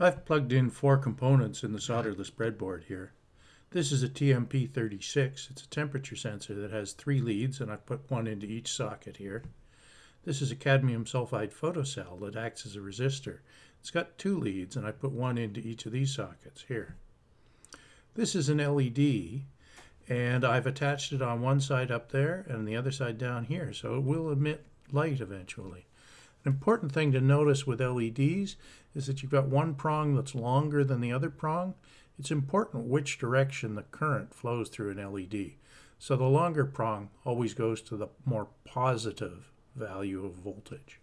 I've plugged in four components in the solderless breadboard here. This is a TMP36. It's a temperature sensor that has three leads and I've put one into each socket here. This is a cadmium sulfide photocell that acts as a resistor. It's got two leads and I put one into each of these sockets here. This is an LED and I've attached it on one side up there and the other side down here so it will emit light eventually. An important thing to notice with LEDs is that you've got one prong that's longer than the other prong. It's important which direction the current flows through an LED. So the longer prong always goes to the more positive value of voltage.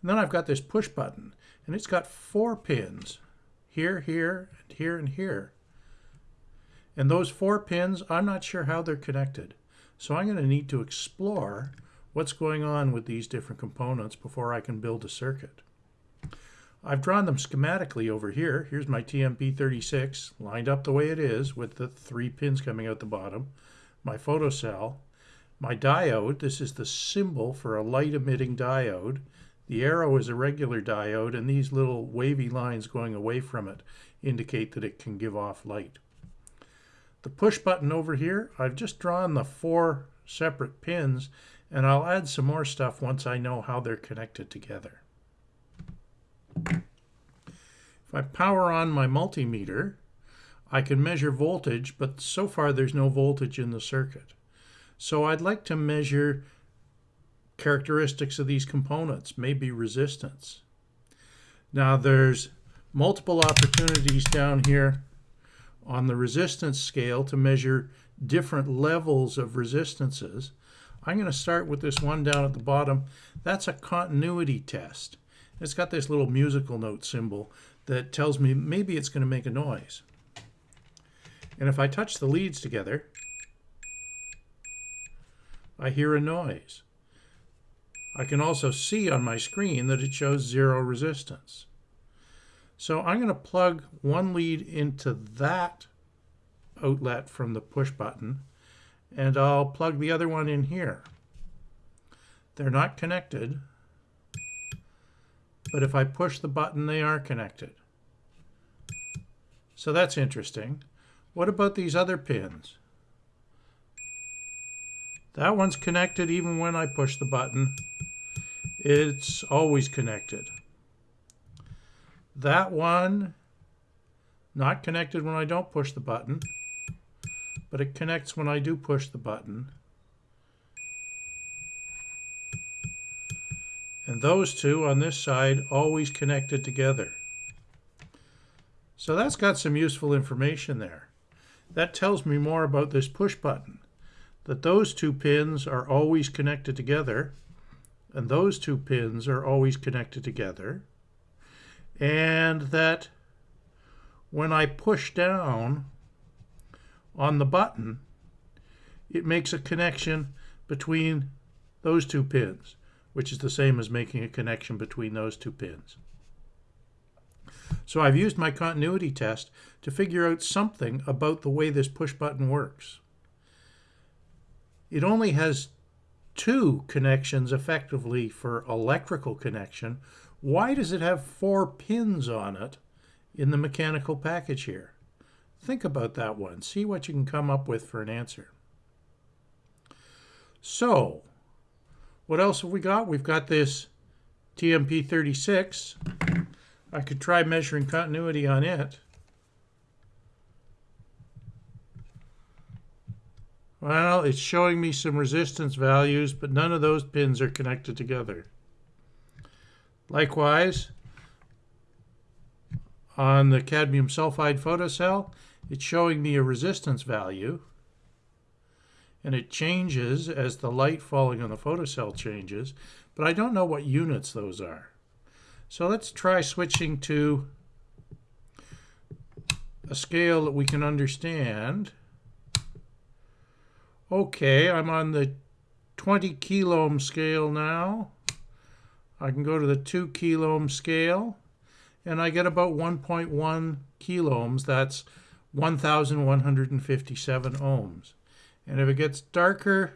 And then I've got this push button and it's got four pins here, here, and here, and here. And those four pins, I'm not sure how they're connected. So I'm going to need to explore what's going on with these different components before I can build a circuit. I've drawn them schematically over here. Here's my TMP36 lined up the way it is with the three pins coming out the bottom. My photocell, my diode, this is the symbol for a light emitting diode. The arrow is a regular diode and these little wavy lines going away from it indicate that it can give off light. The push button over here, I've just drawn the four separate pins and I'll add some more stuff once I know how they're connected together. If I power on my multimeter, I can measure voltage, but so far there's no voltage in the circuit. So I'd like to measure characteristics of these components, maybe resistance. Now there's multiple opportunities down here on the resistance scale to measure different levels of resistances. I'm going to start with this one down at the bottom. That's a continuity test. It's got this little musical note symbol that tells me maybe it's going to make a noise. And if I touch the leads together, I hear a noise. I can also see on my screen that it shows zero resistance. So I'm going to plug one lead into that outlet from the push button and I'll plug the other one in here. They're not connected, but if I push the button, they are connected. So that's interesting. What about these other pins? That one's connected even when I push the button. It's always connected. That one, not connected when I don't push the button but it connects when I do push the button. And those two on this side always connected together. So that's got some useful information there. That tells me more about this push button. That those two pins are always connected together and those two pins are always connected together and that when I push down on the button, it makes a connection between those two pins, which is the same as making a connection between those two pins. So I've used my continuity test to figure out something about the way this push button works. It only has two connections effectively for electrical connection. Why does it have four pins on it in the mechanical package here? Think about that one. See what you can come up with for an answer. So, what else have we got? We've got this TMP36. I could try measuring continuity on it. Well, it's showing me some resistance values, but none of those pins are connected together. Likewise, on the cadmium sulfide photocell, it's showing me a resistance value and it changes as the light falling on the photocell changes, but I don't know what units those are. So let's try switching to a scale that we can understand. Okay, I'm on the 20 kiloohm scale now. I can go to the 2 kiloohm scale and I get about 1.1 kiloohms. That's 1,157 ohms. And if it gets darker,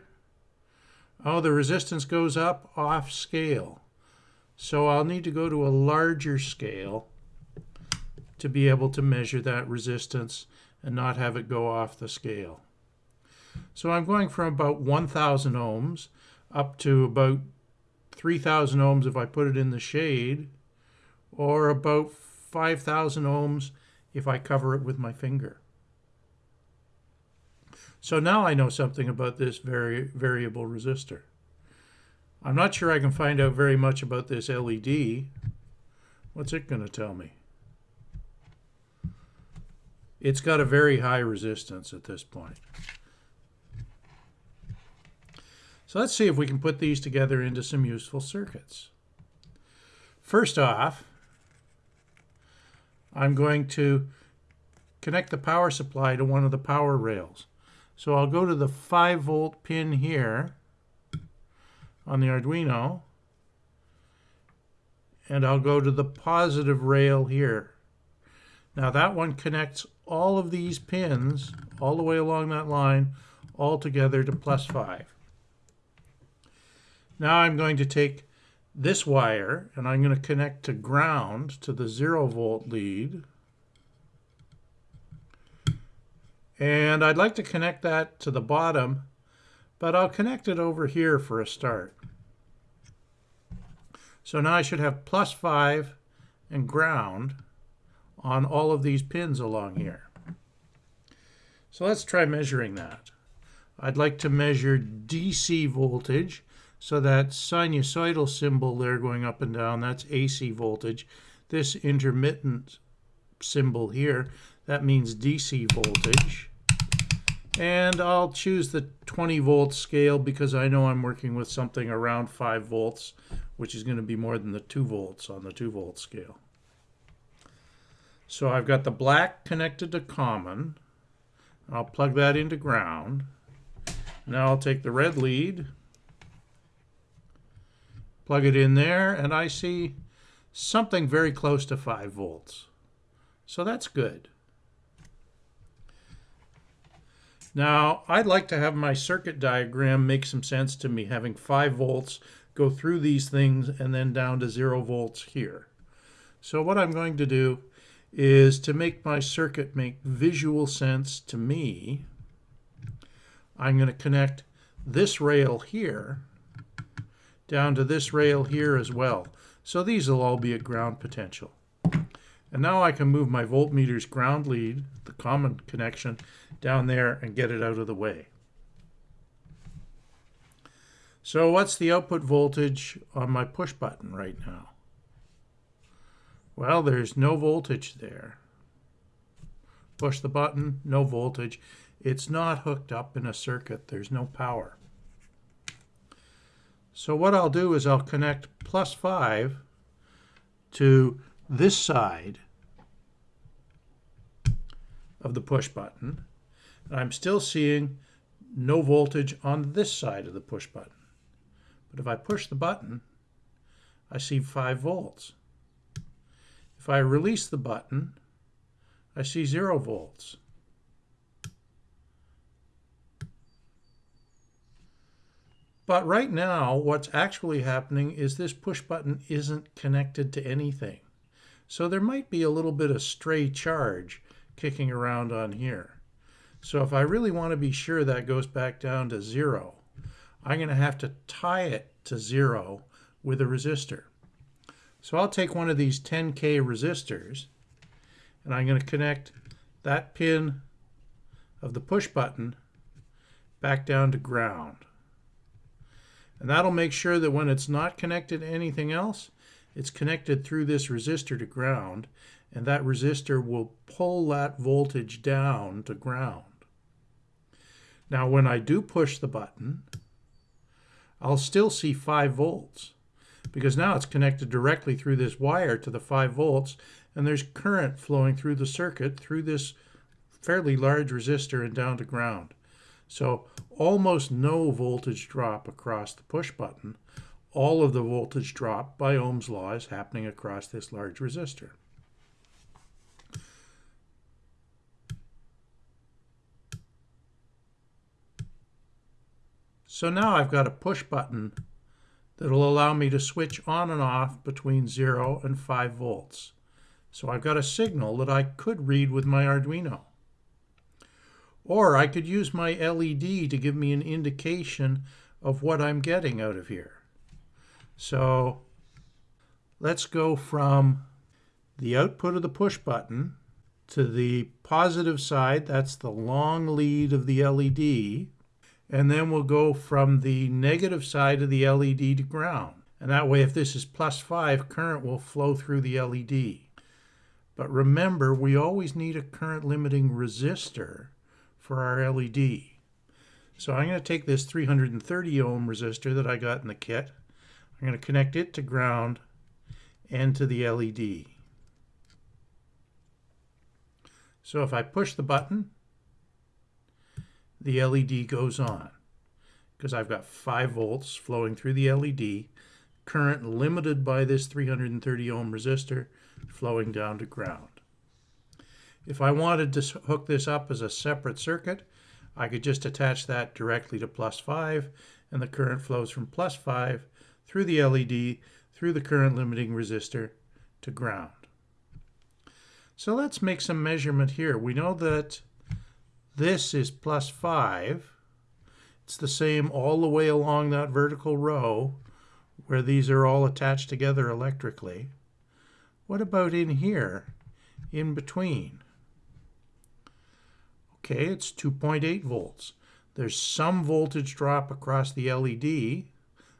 oh, the resistance goes up off scale. So I'll need to go to a larger scale to be able to measure that resistance and not have it go off the scale. So I'm going from about 1,000 ohms up to about 3,000 ohms if I put it in the shade, or about 5,000 ohms if I cover it with my finger. So now I know something about this vari variable resistor. I'm not sure I can find out very much about this LED. What's it going to tell me? It's got a very high resistance at this point. So let's see if we can put these together into some useful circuits. First off, I'm going to connect the power supply to one of the power rails. So I'll go to the 5 volt pin here on the Arduino and I'll go to the positive rail here. Now that one connects all of these pins all the way along that line all together to plus 5. Now I'm going to take this wire and I'm going to connect to ground to the zero volt lead. And I'd like to connect that to the bottom, but I'll connect it over here for a start. So now I should have plus 5 and ground on all of these pins along here. So let's try measuring that. I'd like to measure DC voltage so that sinusoidal symbol there going up and down, that's AC voltage. This intermittent symbol here, that means DC voltage. And I'll choose the 20 volt scale because I know I'm working with something around 5 volts, which is going to be more than the 2 volts on the 2 volt scale. So I've got the black connected to common. I'll plug that into ground. Now I'll take the red lead plug it in there, and I see something very close to 5 volts. So that's good. Now, I'd like to have my circuit diagram make some sense to me, having 5 volts go through these things and then down to 0 volts here. So what I'm going to do is to make my circuit make visual sense to me, I'm going to connect this rail here down to this rail here as well. So these will all be at ground potential. And now I can move my voltmeters ground lead, the common connection, down there and get it out of the way. So what's the output voltage on my push button right now? Well, there's no voltage there. Push the button, no voltage. It's not hooked up in a circuit. There's no power. So what I'll do is I'll connect plus 5 to this side of the push button. And I'm still seeing no voltage on this side of the push button. But if I push the button, I see 5 volts. If I release the button, I see 0 volts. But right now, what's actually happening is this push button isn't connected to anything. So there might be a little bit of stray charge kicking around on here. So if I really want to be sure that goes back down to zero, I'm going to have to tie it to zero with a resistor. So I'll take one of these 10K resistors and I'm going to connect that pin of the push button back down to ground. And that'll make sure that when it's not connected to anything else, it's connected through this resistor to ground, and that resistor will pull that voltage down to ground. Now, when I do push the button, I'll still see 5 volts because now it's connected directly through this wire to the 5 volts, and there's current flowing through the circuit through this fairly large resistor and down to ground. So almost no voltage drop across the push button. All of the voltage drop by Ohm's law is happening across this large resistor. So now I've got a push button that will allow me to switch on and off between 0 and 5 volts. So I've got a signal that I could read with my Arduino. Or I could use my LED to give me an indication of what I'm getting out of here. So let's go from the output of the push button to the positive side, that's the long lead of the LED, and then we'll go from the negative side of the LED to ground. And that way, if this is plus 5, current will flow through the LED. But remember, we always need a current limiting resistor for our LED. So I'm going to take this 330 ohm resistor that I got in the kit. I'm going to connect it to ground and to the LED. So if I push the button, the LED goes on because I've got 5 volts flowing through the LED, current limited by this 330 ohm resistor flowing down to ground. If I wanted to hook this up as a separate circuit, I could just attach that directly to plus 5 and the current flows from plus 5 through the LED, through the current limiting resistor to ground. So let's make some measurement here. We know that this is plus 5. It's the same all the way along that vertical row where these are all attached together electrically. What about in here, in between? Okay, it's 2.8 volts. There's some voltage drop across the LED,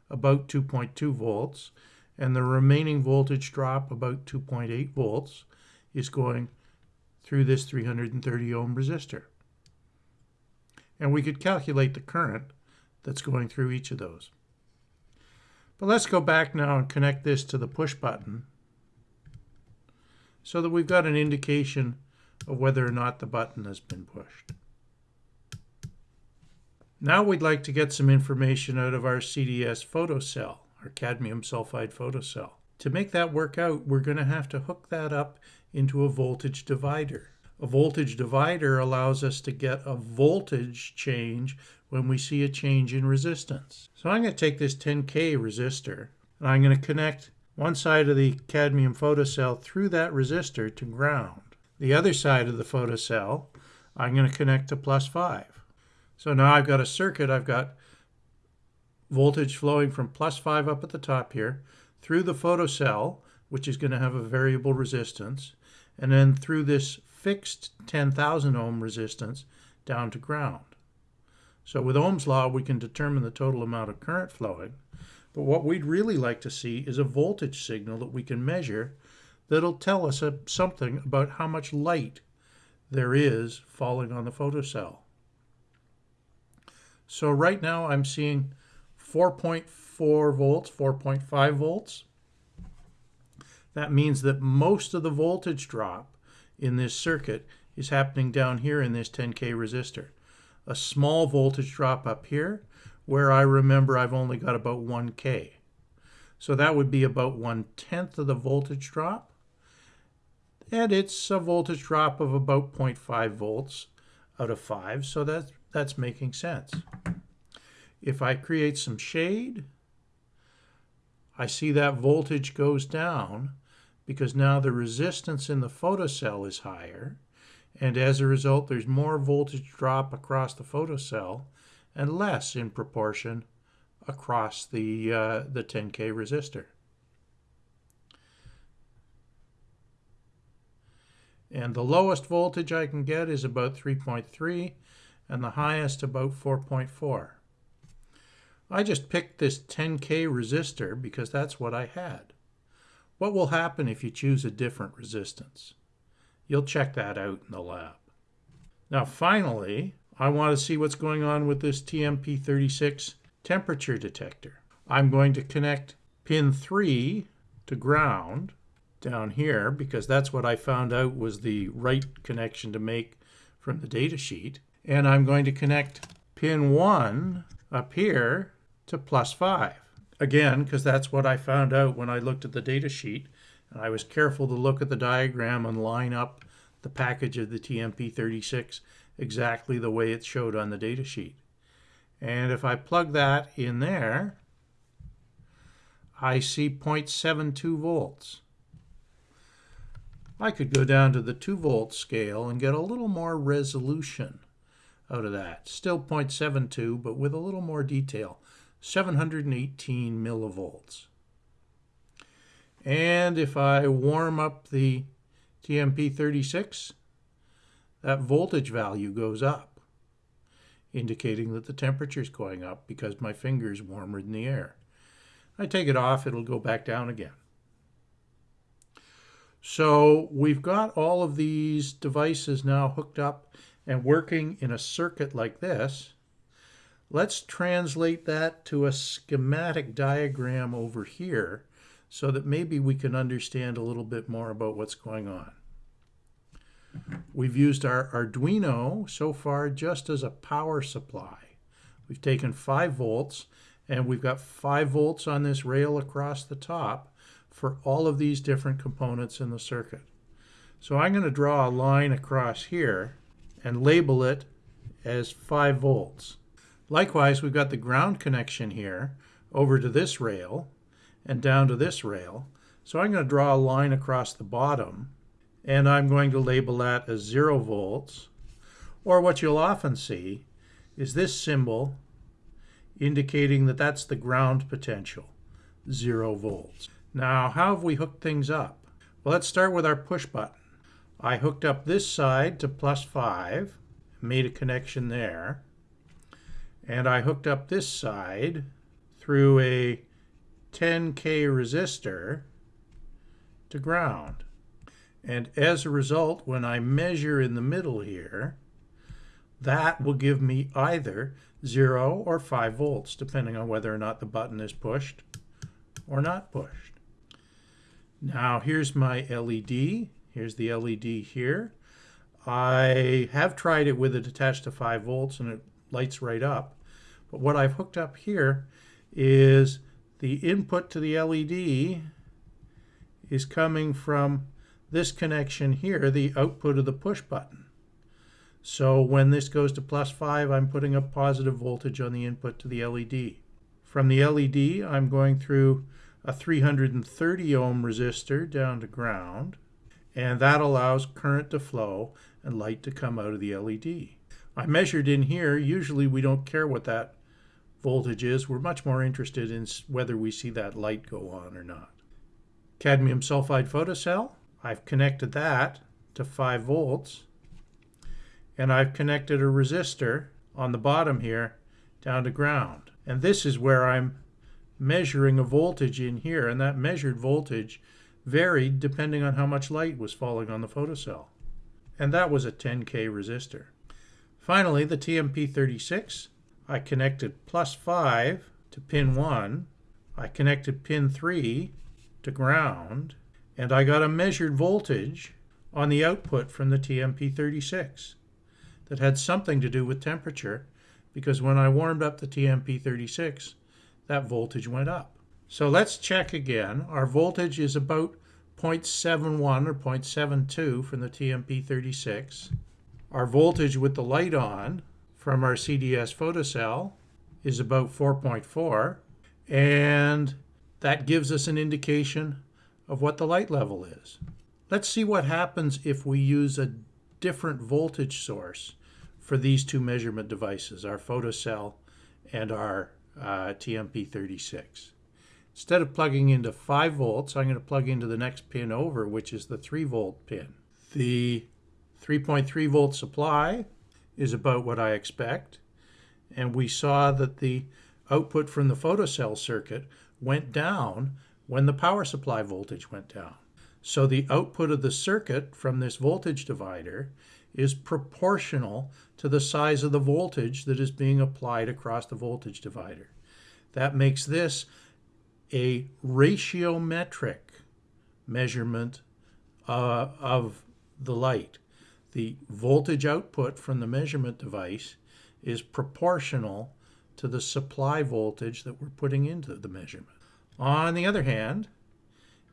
about 2.2 volts, and the remaining voltage drop, about 2.8 volts, is going through this 330 ohm resistor. And we could calculate the current that's going through each of those. But let's go back now and connect this to the push button so that we've got an indication of whether or not the button has been pushed. Now we'd like to get some information out of our CDS photocell, our cadmium sulfide photocell. To make that work out, we're going to have to hook that up into a voltage divider. A voltage divider allows us to get a voltage change when we see a change in resistance. So I'm going to take this 10K resistor and I'm going to connect one side of the cadmium photocell through that resistor to ground. The other side of the photocell I'm going to connect to plus 5. So now I've got a circuit, I've got voltage flowing from plus 5 up at the top here through the photocell, which is going to have a variable resistance, and then through this fixed 10,000 ohm resistance down to ground. So with Ohm's law, we can determine the total amount of current flowing. But what we'd really like to see is a voltage signal that we can measure that'll tell us a, something about how much light there is falling on the photocell. So right now I'm seeing 4.4 volts, 4.5 volts. That means that most of the voltage drop in this circuit is happening down here in this 10K resistor. A small voltage drop up here where I remember I've only got about 1K. So that would be about one tenth of the voltage drop. And it's a voltage drop of about 0.5 volts out of 5, so that, that's making sense. If I create some shade, I see that voltage goes down because now the resistance in the photocell is higher and as a result there's more voltage drop across the photocell and less in proportion across the, uh, the 10K resistor. And the lowest voltage I can get is about 3.3 and the highest about 4.4. I just picked this 10K resistor because that's what I had. What will happen if you choose a different resistance? You'll check that out in the lab. Now finally, I want to see what's going on with this TMP36 temperature detector. I'm going to connect pin 3 to ground down here because that's what I found out was the right connection to make from the data sheet. And I'm going to connect pin 1 up here to plus 5. Again, because that's what I found out when I looked at the data sheet. And I was careful to look at the diagram and line up the package of the TMP36 exactly the way it showed on the data sheet. And if I plug that in there, I see 0.72 volts. I could go down to the 2 volt scale and get a little more resolution out of that. Still 0.72, but with a little more detail. 718 millivolts. And if I warm up the TMP36, that voltage value goes up, indicating that the temperature is going up because my finger is warmer than the air. I take it off, it'll go back down again. So we've got all of these devices now hooked up and working in a circuit like this. Let's translate that to a schematic diagram over here so that maybe we can understand a little bit more about what's going on. We've used our Arduino so far just as a power supply. We've taken 5 volts and we've got 5 volts on this rail across the top for all of these different components in the circuit. So I'm going to draw a line across here and label it as 5 volts. Likewise, we've got the ground connection here over to this rail and down to this rail. So I'm going to draw a line across the bottom and I'm going to label that as 0 volts. Or what you'll often see is this symbol indicating that that's the ground potential, 0 volts. Now, how have we hooked things up? Well, let's start with our push button. I hooked up this side to plus 5, made a connection there, and I hooked up this side through a 10K resistor to ground. And as a result, when I measure in the middle here, that will give me either 0 or 5 volts, depending on whether or not the button is pushed or not pushed. Now here's my LED. Here's the LED here. I have tried it with it attached to 5 volts and it lights right up. But what I've hooked up here is the input to the LED is coming from this connection here, the output of the push button. So when this goes to plus 5, I'm putting a positive voltage on the input to the LED. From the LED, I'm going through a 330 ohm resistor down to ground, and that allows current to flow and light to come out of the LED. I measured in here, usually we don't care what that voltage is, we're much more interested in whether we see that light go on or not. Cadmium sulfide photocell, I've connected that to 5 volts and I've connected a resistor on the bottom here down to ground. And this is where I'm measuring a voltage in here and that measured voltage varied depending on how much light was falling on the photocell. And that was a 10K resistor. Finally, the TMP36, I connected plus 5 to pin 1, I connected pin 3 to ground, and I got a measured voltage on the output from the TMP36 that had something to do with temperature because when I warmed up the TMP36, that voltage went up. So let's check again. Our voltage is about 0.71 or 0.72 from the TMP36. Our voltage with the light on from our CDS photocell is about 4.4 and that gives us an indication of what the light level is. Let's see what happens if we use a different voltage source for these two measurement devices, our photocell and our uh, TMP36. Instead of plugging into 5 volts, I'm going to plug into the next pin over, which is the 3 volt pin. The 3.3 volt supply is about what I expect, and we saw that the output from the photocell circuit went down when the power supply voltage went down. So the output of the circuit from this voltage divider is proportional to the size of the voltage that is being applied across the voltage divider. That makes this a ratiometric measurement uh, of the light. The voltage output from the measurement device is proportional to the supply voltage that we're putting into the measurement. On the other hand,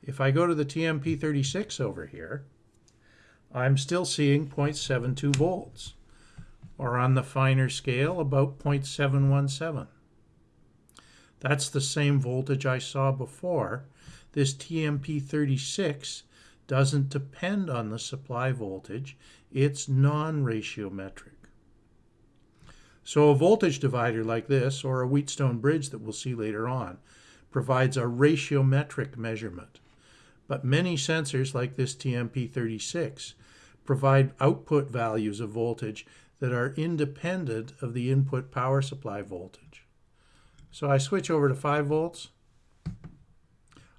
if I go to the TMP36 over here, I'm still seeing 0.72 volts, or on the finer scale, about 0.717. That's the same voltage I saw before. This TMP36 doesn't depend on the supply voltage, it's non-ratiometric. So a voltage divider like this, or a Wheatstone bridge that we'll see later on, provides a ratiometric measurement. But many sensors like this TMP36 provide output values of voltage that are independent of the input power supply voltage. So I switch over to 5 volts,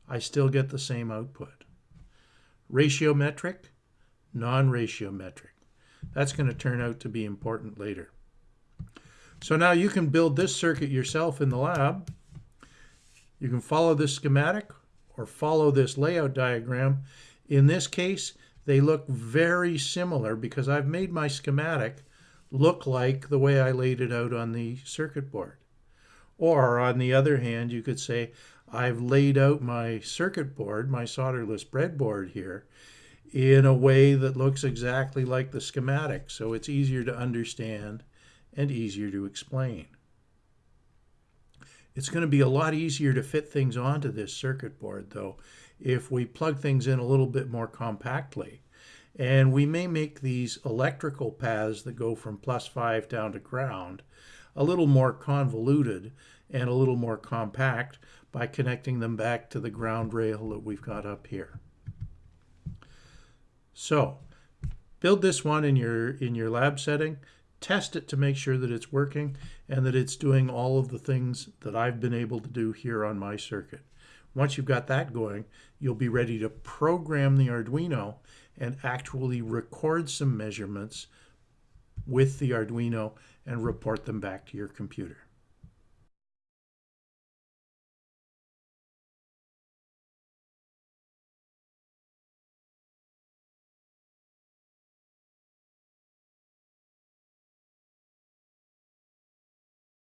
I still get the same output. Ratiometric, non-ratiometric. That's going to turn out to be important later. So now you can build this circuit yourself in the lab. You can follow this schematic or follow this layout diagram. In this case, they look very similar because I've made my schematic look like the way I laid it out on the circuit board. Or on the other hand, you could say, I've laid out my circuit board, my solderless breadboard here, in a way that looks exactly like the schematic, so it's easier to understand and easier to explain. It's going to be a lot easier to fit things onto this circuit board, though, if we plug things in a little bit more compactly. And we may make these electrical paths that go from plus 5 down to ground a little more convoluted and a little more compact by connecting them back to the ground rail that we've got up here. So, build this one in your in your lab setting test it to make sure that it's working and that it's doing all of the things that I've been able to do here on my circuit. Once you've got that going, you'll be ready to program the Arduino and actually record some measurements with the Arduino and report them back to your computer.